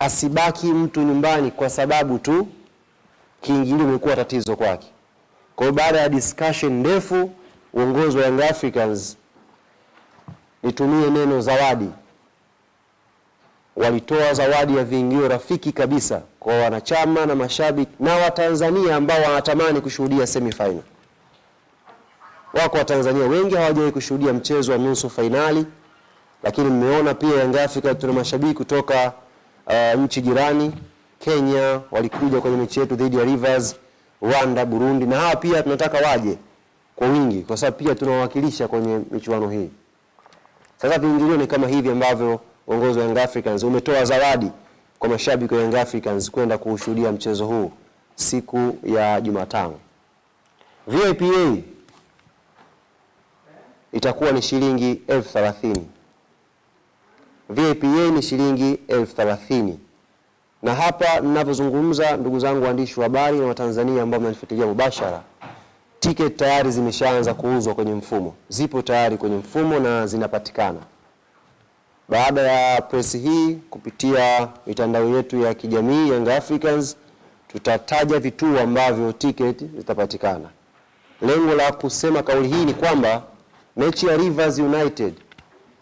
asibaki mtu nyumbani kwa sababu tu kiingilio imekuwa tatizo kwake. Kwa hiyo baada ya discussion ndefu, uongozi wa Young Africans, nitumie neno zawadi, walitoa zawadi ya viingilio rafiki kabisa kwa wanachama na mashabiki na Watanzania ambao wanatamani kushuhudia semifinal. Wako Watanzania wengi hawajawahi kushuhudia mchezo wa nusu fainali, lakini mmeona pia Young Africa tuna mashabiki kutoka uh, nchi jirani. Kenya walikuja kwenye mechi yetu dhidi ya Rivers, Rwanda, Burundi, na hawa pia tunataka waje kwa wingi, kwa sababu pia tunawakilisha kwenye michuano hii. Sasa viingilio ni kama hivi ambavyo uongozi wa Young Africans umetoa zawadi kwa mashabiki wa Young Africans kwenda kuushuhudia mchezo huu siku ya Jumatano. VIPA itakuwa ni shilingi elfu thelathini. VIPA ni shilingi elfu thelathini. Na hapa ninavyozungumza, ndugu zangu waandishi wa habari na Watanzania ambao mnanifuatilia mubashara, tiketi tayari zimeshaanza kuuzwa kwenye mfumo, zipo tayari kwenye mfumo na zinapatikana. Baada ya press hii kupitia mitandao yetu ya kijamii Young Africans, tutataja vituo ambavyo tiketi zitapatikana. Lengo la kusema kauli hii ni kwamba mechi ya Rivers United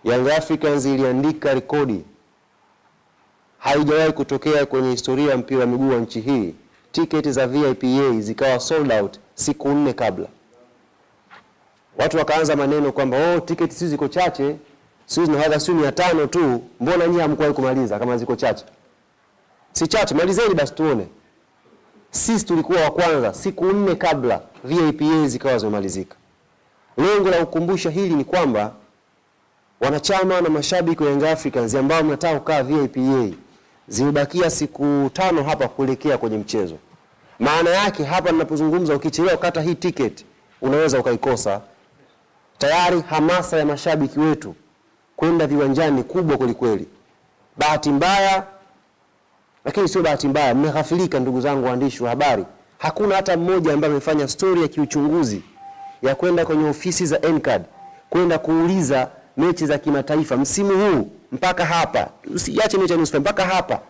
Young Africans iliandika rekodi, haijawahi kutokea kwenye historia ya mpira wa miguu wa nchi hii, tiketi za VIPA zikawa sold out siku nne kabla. Watu wakaanza maneno kwamba oh, tiketi sisi ziko chache, sisi hadha sio mia tano tu, mbona nyinyi hamkuwahi kumaliza kama ziko chache? Si chache, malizeni basi tuone. Sisi tulikuwa wa kwanza siku nne kabla VIPA zikawa zimemalizika. Lengo la kukumbusha hili ni kwamba wanachama na mashabiki wa Young Africans ambao mnataka kukaa VIPA, zimebakia siku tano hapa kuelekea kwenye mchezo. Maana yake hapa ninapozungumza, ukichelewa kata hii ticket unaweza ukaikosa. Tayari hamasa ya mashabiki wetu kwenda viwanjani kubwa kwelikweli. kweli. Bahati mbaya, lakini sio bahati mbaya, mmeghafilika ndugu zangu waandishi wa habari, hakuna hata mmoja ambaye amefanya stori ya kiuchunguzi ya kwenda kwenye ofisi za NCAD kwenda kuuliza mechi za kimataifa msimu huu mpaka hapa, usiache mechi ya nusu mpaka hapa,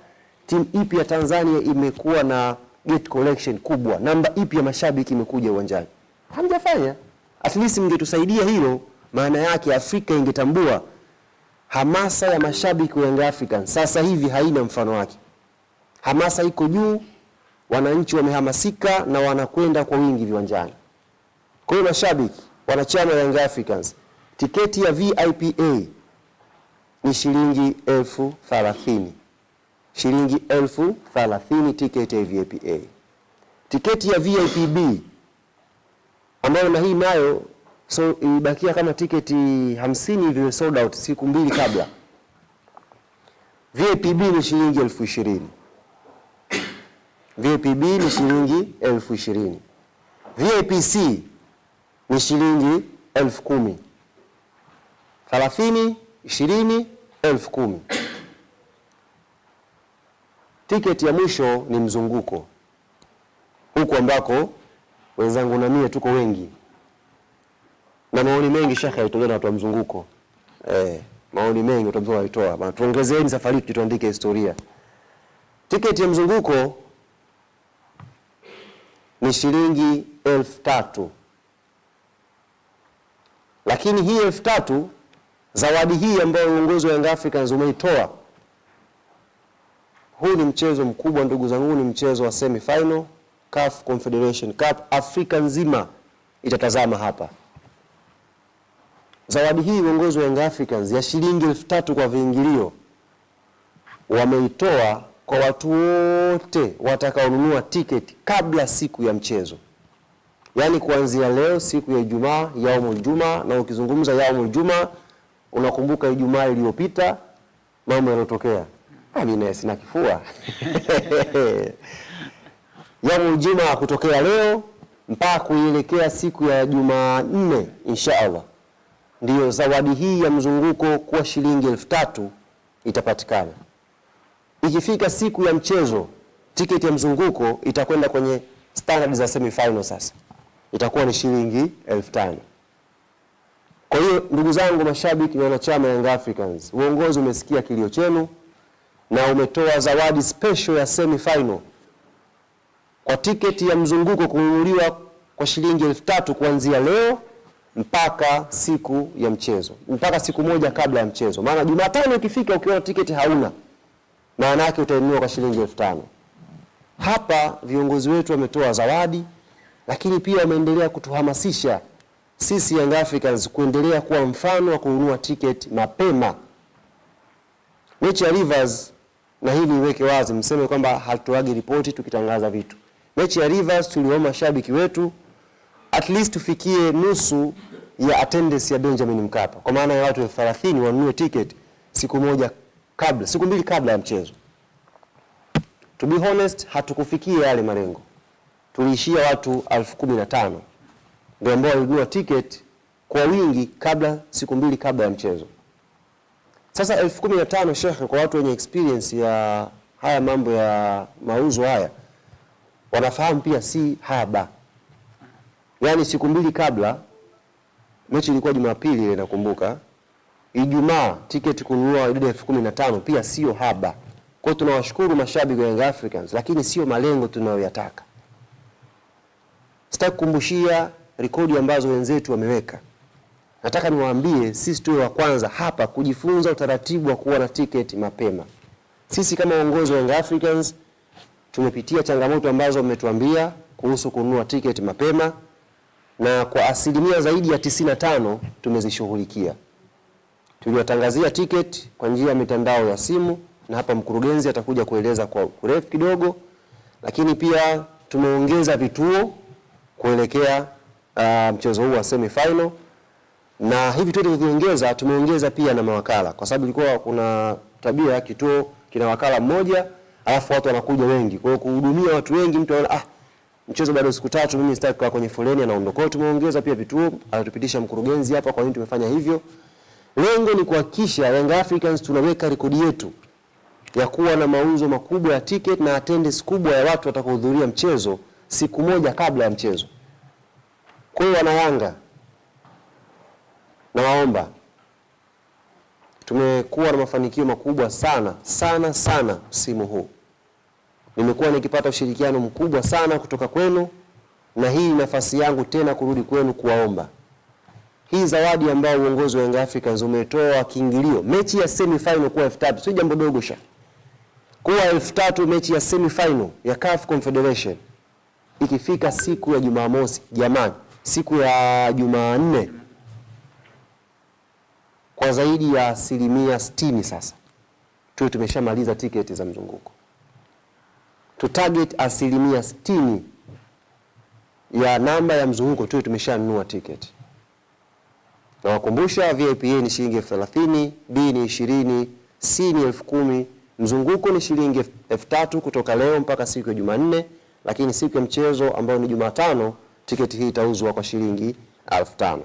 timu ipi ya Tanzania imekuwa na gate collection kubwa, namba ipi ya mashabiki imekuja uwanjani? Hamjafanya. At least mngetusaidia hilo, maana yake Afrika ingetambua hamasa ya mashabiki wa Young Africans sasa hivi haina mfano wake. Hamasa iko juu, wananchi wamehamasika na wanakwenda kwa wingi viwanjani. Kwa hiyo mashabiki, wanachama wa Young Africans, tiketi ya VIPA ni shilingi elfu thalathini shilingi elfu thalathini tiketi ya VIPA. Tiketi ya VIPB ambayo na hii nayo so ilibakia kama tiketi hamsini hivi sold out siku mbili kabla. VIPB ni shilingi elfu ishirini VIPB ni shilingi elfu ishirini VIPC ni shilingi elfu kumi thelathini ishirini elfu kumi. Tiketi ya mwisho ni mzunguko, huku ambako wenzangu na mie tuko wengi. Na maoni mengi shekhe alitolewa na watu wa mzunguko. Eh, maoni mengi watu wa walitoa. Bana, tuongezeeni safari tuandike historia. Tiketi ya mzunguko ni shilingi elfu tatu. Lakini hii elfu tatu zawadi hii ambayo uongozi wa Young Africans umeitoa, huu ni mchezo mkubwa ndugu zangu, ni mchezo wa semi final CAF Confederation Cup, Afrika nzima itatazama hapa. Zawadi hii uongozi wa Young Africans ya shilingi elfu tatu kwa viingilio wameitoa kwa watu wote watakaonunua tiketi kabla siku ya mchezo, yaani kuanzia leo siku ya Ijumaa, yaumul juma. Na ukizungumza yaumul juma, unakumbuka Ijumaa iliyopita mambo yaliyotokea. Mimi sina kifua yaumul juma kutokea leo mpaka kuielekea siku ya Jumanne nne inshaallah ndiyo zawadi hii ya mzunguko kuwa shilingi elfu tatu itapatikana. Ikifika siku ya mchezo, tiketi ya mzunguko itakwenda kwenye standard za semi final, sasa itakuwa ni shilingi elfu tano. Kwa hiyo ndugu zangu mashabiki na wanachama Young Africans, uongozi umesikia kilio chenu na umetoa zawadi special ya semi final kwa tiketi ya mzunguko kununuliwa kwa shilingi elfu tatu kuanzia leo mpaka siku ya mchezo, mpaka siku moja kabla ya mchezo. Maana Jumatano ikifika ukiona tiketi hauna, maana yake utainunua kwa shilingi elfu tano. Hapa viongozi wetu wametoa zawadi, lakini pia wameendelea kutuhamasisha sisi Young Africans kuendelea kuwa mfano wa kununua tiketi mapema. Mechi ya Rivers, na hili niweke wazi, mseme kwamba hatutoagi ripoti tukitangaza vitu. Mechi ya Rivers tuliomba mashabiki wetu at least tufikie nusu ya attendance ya Benjamin Mkapa, kwa maana ya watu elfu thelathini wanunue tiketi siku moja kabla, siku mbili kabla ya mchezo. To be honest, hatukufikia yale malengo, tuliishia watu elfu kumi na tano ndio ambao walinunua tiketi kwa wingi kabla, siku mbili kabla ya mchezo. Sasa elfu kumi na tano shekhe, kwa watu wenye experience ya haya mambo ya mauzo haya wanafahamu pia si haba. Yaani siku mbili kabla, mechi ilikuwa Jumapili ile nakumbuka, Ijumaa tiketi kununua idadi elfu kumi na tano pia sio haba. Kwa hiyo tunawashukuru mashabiki wa Young Africans, lakini sio malengo tunayoyataka. Sitaki kukumbushia rekodi ambazo wenzetu wameweka. Nataka niwaambie sisi tuwe wa kwanza hapa kujifunza utaratibu wa kuwa na tiketi mapema. Sisi kama uongozi wa Young Africans tumepitia changamoto ambazo mmetuambia kuhusu kununua tiketi mapema na kwa asilimia zaidi ya 95 tumezishughulikia. Tuliwatangazia tiketi kwa njia ya mitandao ya simu, na hapa mkurugenzi atakuja kueleza kwa urefu kidogo, lakini pia tumeongeza vituo kuelekea uh, mchezo huu wa semi final, na hivi tu tulivyoongeza, tumeongeza pia na mawakala, kwa sababu ilikuwa kuna tabia ya kituo kina wakala mmoja alafu watu wanakuja wengi. Kwa hiyo kuhudumia watu wengi, mtu anaona ah, mchezo bado siku tatu, mimi sitaki kukaa kwenye foleni, anaondoka. Kwa hiyo tumeongeza pia vituo, alitupitisha mkurugenzi hapa, kwa nini tumefanya hivyo. Lengo ni kuhakikisha Young Africans tunaweka rekodi yetu ya kuwa na mauzo makubwa ya ticket na attendance kubwa ya watu watakaohudhuria mchezo siku moja kabla ya mchezo. Kwa hiyo wana Yanga, nawaomba, tumekuwa na mafanikio makubwa sana sana sana msimu huu. Nimekuwa nikipata ushirikiano mkubwa sana kutoka kwenu, na hii nafasi yangu tena kurudi kwenu kuwaomba. Hii zawadi ambayo uongozi wa Young Africans umetoa kiingilio mechi ya semi final kuwa elfu tatu sio jambo dogo sha. Kuwa elfu tatu mechi ya semi final ya CAF Confederation ikifika siku ya Jumamosi, jamani, siku ya Jumanne kwa zaidi ya asilimia sitini sasa. Tuwe tumeshamaliza tiketi za mzunguko, tu target asilimia sitini ya namba ya mzunguko tuwe tumeshanunua tiketi. Nawakumbusha VIP A ni shilingi elfu thelathini, B ni ishirini, C ni elfu kumi, mzunguko ni shilingi elfu tatu kutoka leo mpaka siku ya Jumanne, lakini siku ya mchezo ambayo ni Jumatano tiketi hii itauzwa kwa shilingi elfu tano.